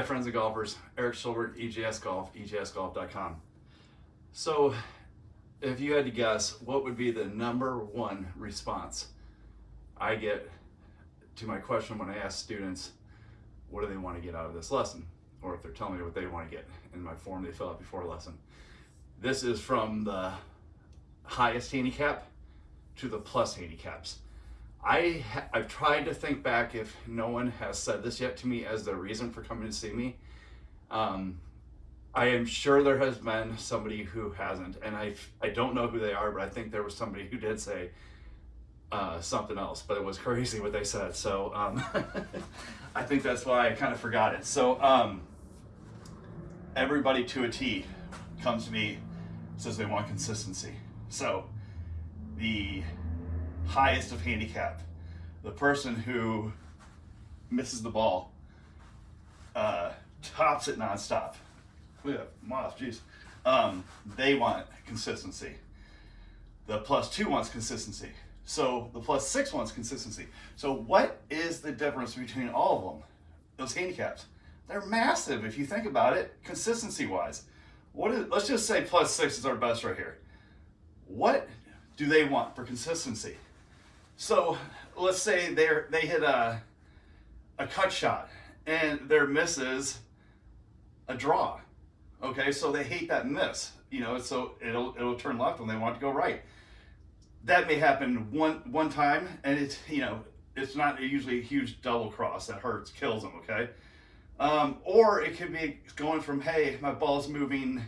Hi friends and golfers, Eric Schulberg, EJS Golf, EJSGolf.com. So, if you had to guess, what would be the number one response I get to my question when I ask students, what do they want to get out of this lesson? Or if they're telling me what they want to get in my form they fill out before a lesson. This is from the highest handicap to the plus handicaps. I I've tried to think back if no one has said this yet to me as the reason for coming to see me. Um, I am sure there has been somebody who hasn't, and I I don't know who they are, but I think there was somebody who did say uh, something else, but it was crazy what they said. So um, I think that's why I kind of forgot it. So um, everybody to a T comes to me says they want consistency. So the highest of handicap, the person who misses the ball, uh, tops it nonstop. Have moth, jeez. Um, they want consistency. The plus two wants consistency. So the plus six wants consistency. So what is the difference between all of them? Those handicaps. They're massive if you think about it, consistency wise. What is, let's just say plus six is our best right here. What do they want for consistency? So let's say they're, they hit a, a cut shot and their miss is a draw. Okay, so they hate that miss, you know, so it'll, it'll turn left when they want to go right. That may happen one, one time and it's, you know, it's not usually a huge double cross that hurts, kills them, okay? Um, or it could be going from, hey, my ball's moving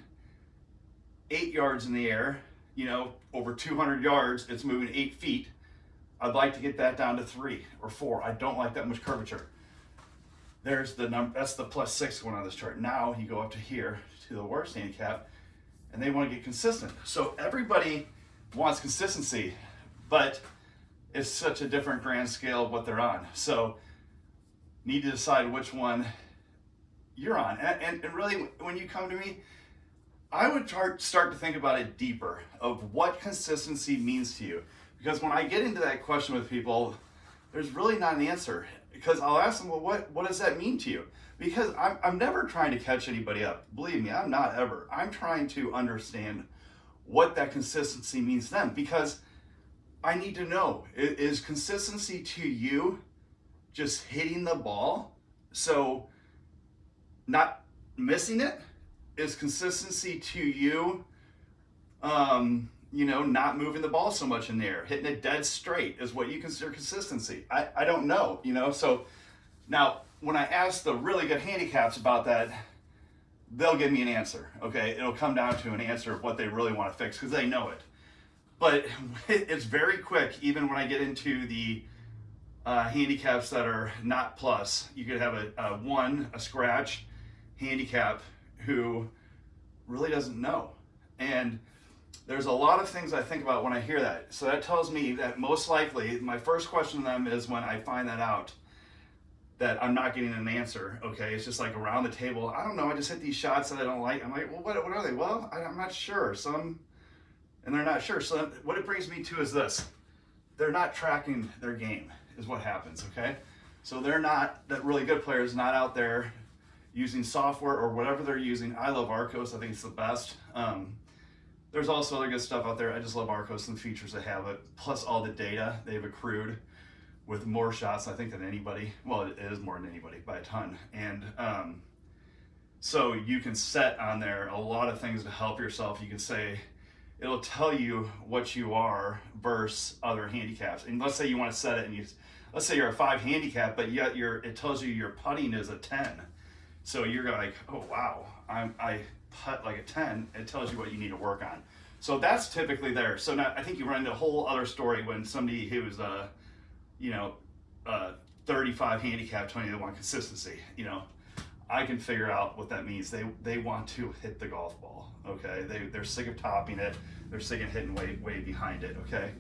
eight yards in the air, you know, over 200 yards, it's moving eight feet. I'd like to get that down to three or four. I don't like that much curvature. There's the number, that's the plus six going on this chart. Now you go up to here to the worst handicap and they want to get consistent. So everybody wants consistency, but it's such a different grand scale of what they're on. So need to decide which one you're on. And, and, and really, when you come to me, I would start to think about it deeper of what consistency means to you. Because when I get into that question with people, there's really not an answer. Because I'll ask them, well, what, what does that mean to you? Because I'm, I'm never trying to catch anybody up. Believe me, I'm not ever. I'm trying to understand what that consistency means to them. Because I need to know, is consistency to you just hitting the ball? So not missing it? Is consistency to you um, you know, not moving the ball so much in there, hitting it dead straight is what you consider consistency. I, I don't know, you know, so now when I ask the really good handicaps about that, they'll give me an answer, okay? It'll come down to an answer of what they really want to fix because they know it. But it's very quick, even when I get into the uh, handicaps that are not plus. You could have a, a one, a scratch handicap who really doesn't know. And there's a lot of things I think about when I hear that. So that tells me that most likely my first question to them is when I find that out that I'm not getting an answer. Okay, it's just like around the table. I don't know. I just hit these shots that I don't like. I'm like, well, what, what are they? Well, I, I'm not sure. Some, and they're not sure. So what it brings me to is this: they're not tracking their game. Is what happens. Okay, so they're not that really good players not out there using software or whatever they're using. I love Arccos. I think it's the best. Um, there's also other good stuff out there. I just love Arccos and the features that have it, plus all the data they've accrued with more shots, I think, than anybody. Well, it is more than anybody by a ton. And um, so you can set on there a lot of things to help yourself. You can say, it'll tell you what you are versus other handicaps. And let's say you want to set it and you, let's say you're a five handicap, but yet you're, it tells you your putting is a 10. So you're like, oh, wow, I'm, I putt like a 10, it tells you what you need to work on. So that's typically there. So now I think you run into a whole other story when somebody who's, uh, you know, uh, 35 handicap, 20, they want consistency, you know, I can figure out what that means. They they want to hit the golf ball, okay? They, they're sick of topping it. They're sick of hitting way, way behind it, okay?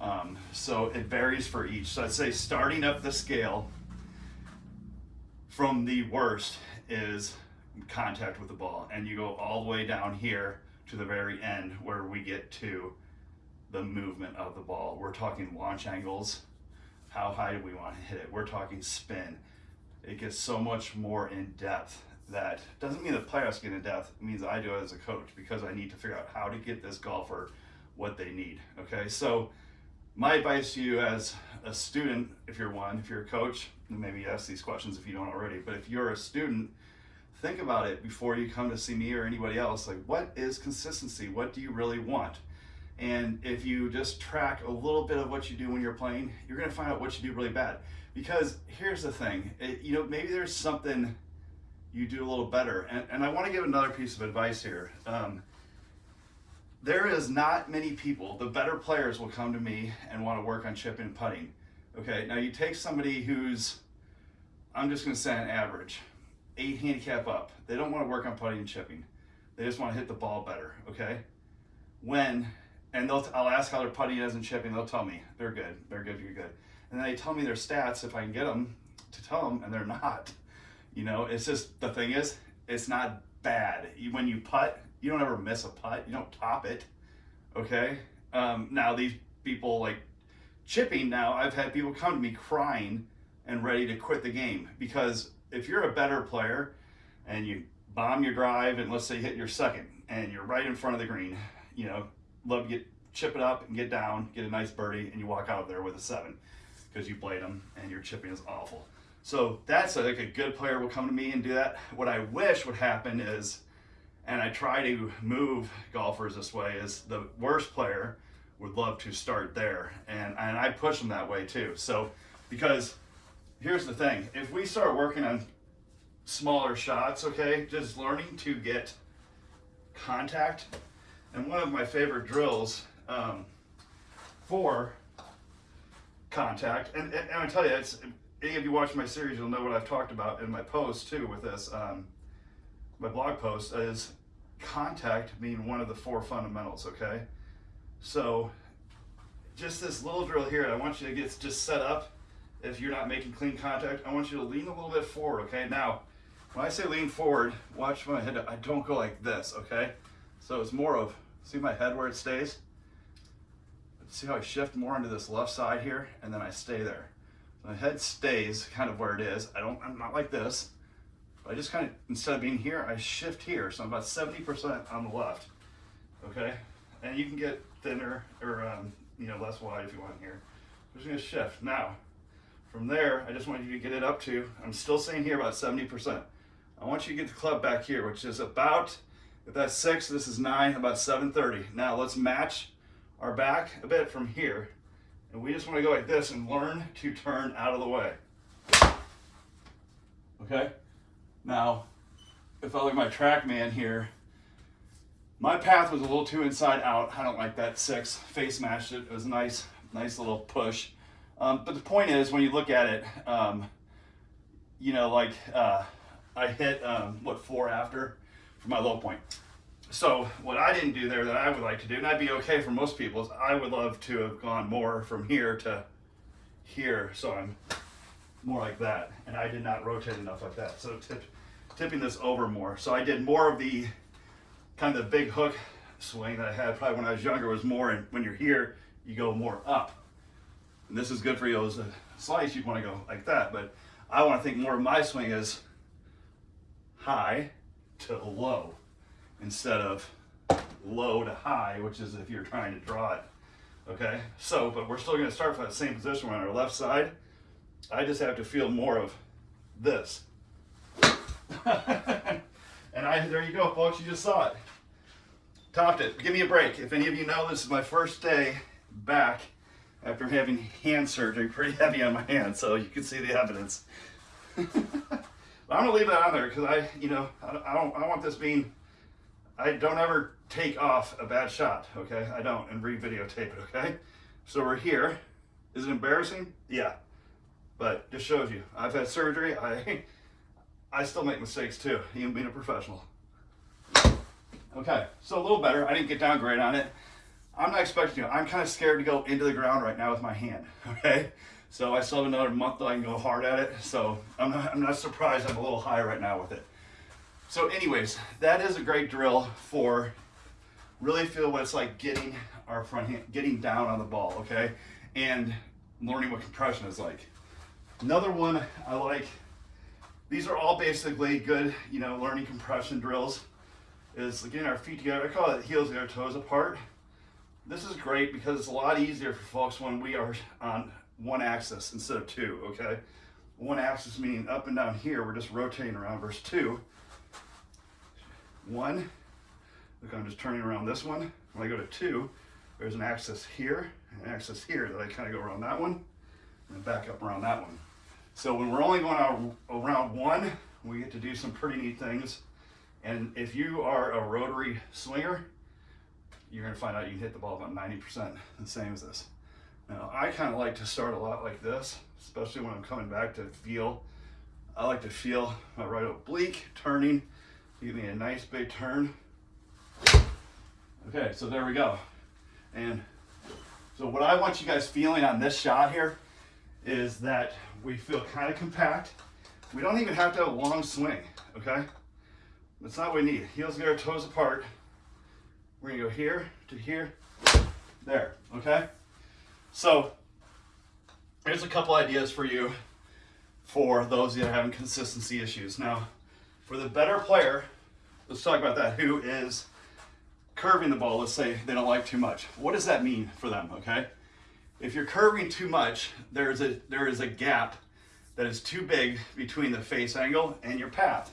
Um, so it varies for each. So I'd say starting up the scale from the worst is contact with the ball and you go all the way down here to the very end where we get to the movement of the ball. We're talking launch angles. How high do we want to hit it? We're talking spin. It gets so much more in depth that doesn't mean the player has to get in depth. It means I do it as a coach because I need to figure out how to get this golfer what they need. Okay, so my advice to you as a student, if you're one, if you're a coach, maybe ask these questions if you don't already, but if you're a student, think about it before you come to see me or anybody else. Like, what is consistency? What do you really want? And if you just track a little bit of what you do when you're playing, you're going to find out what you do really bad. Because here's the thing, it, you know, maybe there's something you do a little better. And, and I want to give another piece of advice here. Um, there is not many people, the better players will come to me and want to work on chipping and putting. Okay, now you take somebody who's, I'm just going to say an average, eight handicap up. They don't want to work on putting and chipping. They just want to hit the ball better, okay? When, and they'll, I'll ask how their putting is and chipping, they'll tell me they're good, they're good, you're good. And then they tell me their stats if I can get them to tell them, and they're not. You know, it's just, the thing is, it's not bad. When you putt, you don't ever miss a putt. You don't top it. Okay. Um, now these people like chipping. Now I've had people come to me crying and ready to quit the game because if you're a better player and you bomb your drive and let's say hit your second and you're right in front of the green, you know, love to get chip it up and get down, get a nice birdie, and you walk out there with a seven because you played them and your chipping is awful. So that's a, like a good player will come to me and do that. What I wish would happen is and I try to move golfers this way is the worst player would love to start there. And, and I push them that way too. So because here's the thing. If we start working on smaller shots okay just learning to get contact. And one of my favorite drills um, for contact and, and, I tell you it's any of you watching my series you'll know what I've talked about in my post too with this um, my blog post is contact being one of the four fundamentals, okay? So just this little drill here, I want you to get just set up. If you're not making clean contact, I want you to lean a little bit forward, okay? Now, when I say lean forward, watch my head, I don't go like this, okay? So it's more of, see my head where it stays? See how I shift more into this left side here, and then I stay there. My head stays kind of where it is. I don't, I'm not like this. I just kind of, instead of being here, I shift here. So I'm about 70% on the left, okay? And you can get thinner or, um, you know, less wide if you want here. I'm just gonna shift. Now, from there, I just want you to get it up to, I'm still saying here about 70%. I want you to get the club back here, which is about, if that's six, this is nine, about 730. Now let's match our back a bit from here. And we just wanna go like this and learn to turn out of the way. Okay? Now, if I look at my TrackMan here, my path was a little too inside out. I don't like that six. Face matched it. It was a nice, nice little push. Um, but the point is, when you look at it, um, you know, like uh, I hit, um, what, four after for my low point. So what I didn't do there that I would like to do, and I'd be okay for most people, is I would love to have gone more from here to here. So I'm more like that. And I did not rotate enough like that. So tip, tipping this over more. So I did more of the kind of the big hook swing that I had probably when I was younger was more, and when you're here, you go more up. And this is good for you as a slice, you'd want to go like that, but I want to think more of my swing is high to low instead of low to high, which is if you're trying to draw it. Okay, so, but we're still going to start from that same position. We're on our left side. I just have to feel more of this. and I, there you go, folks. You just saw it. Topped it. Give me a break. If any of you know, this is my first day back after having hand surgery. Pretty heavy on my hand, so you can see the evidence. I'm gonna leave that on there because I, you know, I, don't, I want this being. I don't ever take off a bad shot. Okay, I don't, and re-videotape it. Okay, so we're here. Is it embarrassing? Yeah, but just shows you. I've had surgery. I I still make mistakes too, even being a professional. Okay, so a little better. I didn't get down great on it. I'm not expecting to. I'm kind of scared to go into the ground right now with my hand, okay? So I still have another month that I can go hard at it. So I'm not, I'm not surprised I'm a little high right now with it. So anyways, that is a great drill for really feel what it's like getting our front hand, getting down on the ball, okay? And learning what compression is like. Another one I like these are all basically good, you know, learning compression drills. Is getting our feet together. I call it heels and our toes apart. This is great because it's a lot easier for folks when we are on one axis instead of two, okay? One axis meaning up and down here, we're just rotating around verse two. One, look, I'm just turning around this one. When I go to two, there's an axis here, an axis here that I kind of go around that one, and back up around that one. So when we're only going around one, we get to do some pretty neat things. And if you are a rotary swinger, you're gonna find out you can hit the ball about 90% the same as this. Now, I kind of like to start a lot like this, especially when I'm coming back to feel. I like to feel my right oblique turning, give me a nice big turn. Okay, so there we go. And so what I want you guys feeling on this shot here is that we feel kind of compact. We don't even have to have a long swing, okay? That's not what we need. Heels get our toes apart. We're gonna go here to here, there, okay? So here's a couple ideas for you for those that are having consistency issues. Now, for the better player, let's talk about that, who is curving the ball, let's say they don't like too much. What does that mean for them, okay? If you're curving too much, there's a, there is a gap that is too big between the face angle and your path.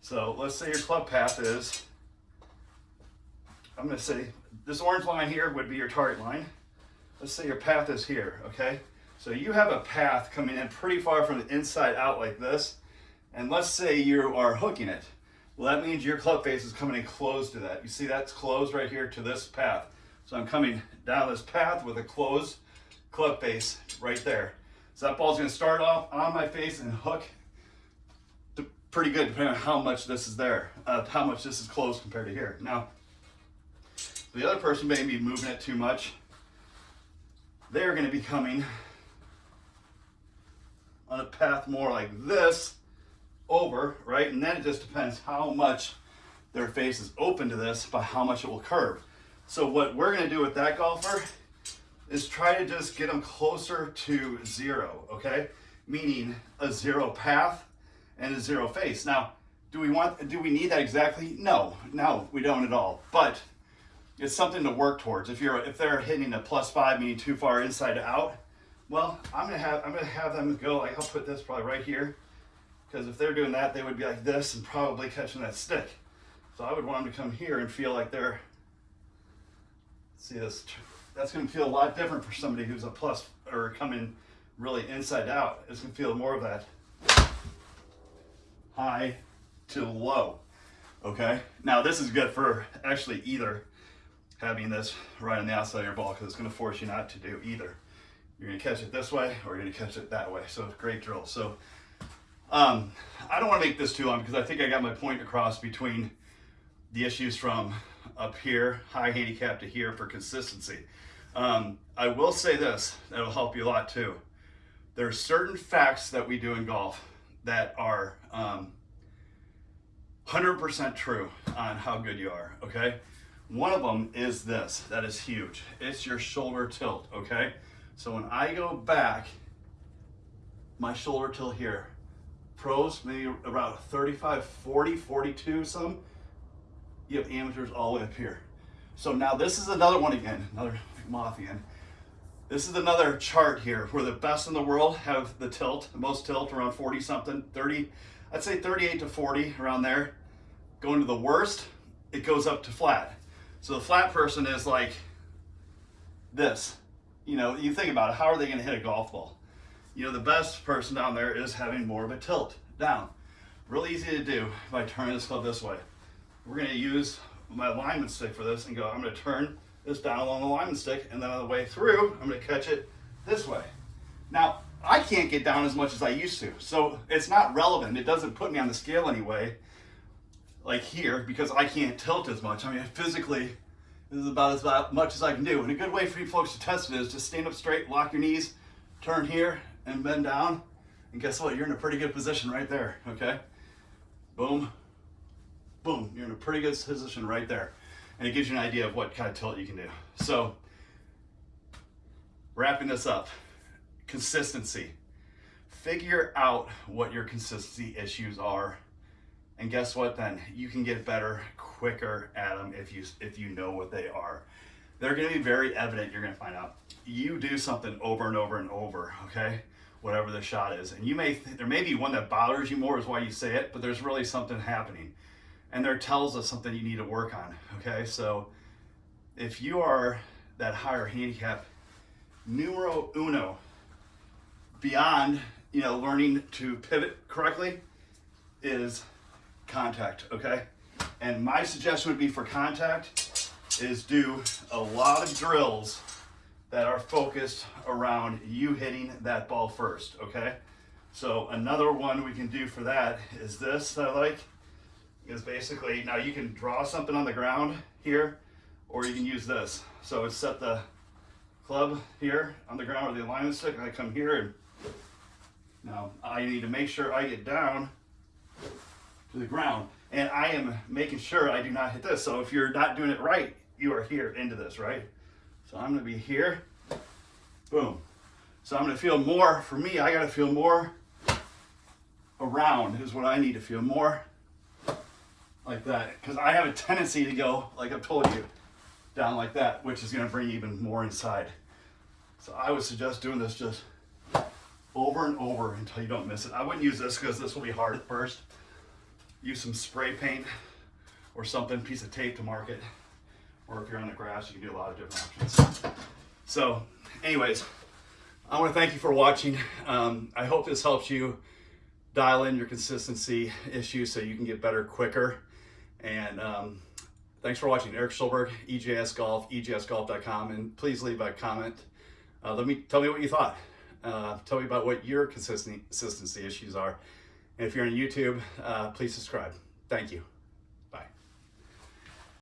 So let's say your club path is, I'm gonna say, this orange line here would be your target line. Let's say your path is here, okay? So you have a path coming in pretty far from the inside out like this, and let's say you are hooking it. Well, that means your club face is coming in close to that. You see that's closed right here to this path. So I'm coming down this path with a closed club face right there. So that ball's gonna start off on my face and hook pretty good depending on how much this is there, uh, how much this is closed compared to here. Now, the other person may be moving it too much. They're gonna be coming on a path more like this over, right? And then it just depends how much their face is open to this by how much it will curve. So what we're gonna do with that golfer is try to just get them closer to zero, okay? Meaning a zero path and a zero face. Now, do we want, do we need that exactly? No, no, we don't at all. But it's something to work towards. If you're, if they're hitting a plus five, meaning too far inside out, well, I'm gonna have, I'm gonna have them go like, I'll put this probably right here. Because if they're doing that, they would be like this and probably catching that stick. So I would want them to come here and feel like they're, see this that's to feel a lot different for somebody who's a plus or coming really inside out. It's to feel more of that high to low. Okay. Now this is good for actually either having this right on the outside of your ball because it's going to force you not to do either. You're going to catch it this way or you're going to catch it that way. So great drill. So um, I don't want to make this too long because I think I got my point across between the issues from up here, high handicap to here for consistency. Um, I will say this, that'll help you a lot too. There are certain facts that we do in golf that are 100% um, true on how good you are, okay? One of them is this, that is huge. It's your shoulder tilt, okay? So when I go back, my shoulder tilt here, pros maybe about 35, 40, 42 some, you have amateurs all the way up here. So now this is another one again, another Mothian. This is another chart here where the best in the world have the tilt, the most tilt around 40 something, 30, I'd say 38 to 40 around there. Going to the worst, it goes up to flat. So the flat person is like this. You know, you think about it, how are they gonna hit a golf ball? You know, the best person down there is having more of a tilt down. Really easy to do by turning this club this way. We're gonna use my alignment stick for this and go, I'm gonna turn this down along the alignment stick, and then on the way through, I'm gonna catch it this way. Now, I can't get down as much as I used to, so it's not relevant. It doesn't put me on the scale anyway, like here, because I can't tilt as much. I mean, physically, this is about as much as I can do. And a good way for you folks to test it is just stand up straight, lock your knees, turn here, and bend down. And guess what? You're in a pretty good position right there, okay? Boom, boom. You're in a pretty good position right there and it gives you an idea of what kind of tilt you can do. So wrapping this up, consistency. figure out what your consistency issues are. And guess what then? You can get better quicker at them if you if you know what they are. They're to be very evident. You're to find out. You do something over and over and over, okay? Whatever the shot is. And you may th- there may be one that bothers you more is why you say it, but there's really something happening. And there tells us something you need to work on, okay? So if you are that higher handicap numero uno beyond you know learning to pivot correctly is contact okay? And my suggestion would be for contact is do a lot of drills that are focused around you hitting that ball first okay? So another one we can do for that is this that I like is basically now you can draw something on the ground here or you can use this so it's set the club here on the ground with the alignment stick. I come here and now I need to make sure I get down to the ground and I am making sure I do not hit this. So if you're not doing it right, you are here into this, right? So I'm gonna be here, boom. So I'm gonna feel more, for me, I gotta feel more around is what I need to feel more like that. Because I have a tendency to go, like I've told you, down like that, which is gonna bring even more inside. So I would suggest doing this just over and over until you don't miss it. I wouldn't use this because this will be hard at first. Use some spray paint or something, piece of tape to mark it. Or if you're on the grass, you can do a lot of different options. So anyways, I want to thank you for watching. Um, I hope this helps you dial in your consistency issues so you can get better quicker. And um, thanks for watching. Eric Schulberg, EJS Golf, EJSGolf.com. And please leave a comment uh, let me tell me what you thought. Uh, tell me about what your consistency, issues are. And if you're on YouTube, uh, please subscribe. Thank you.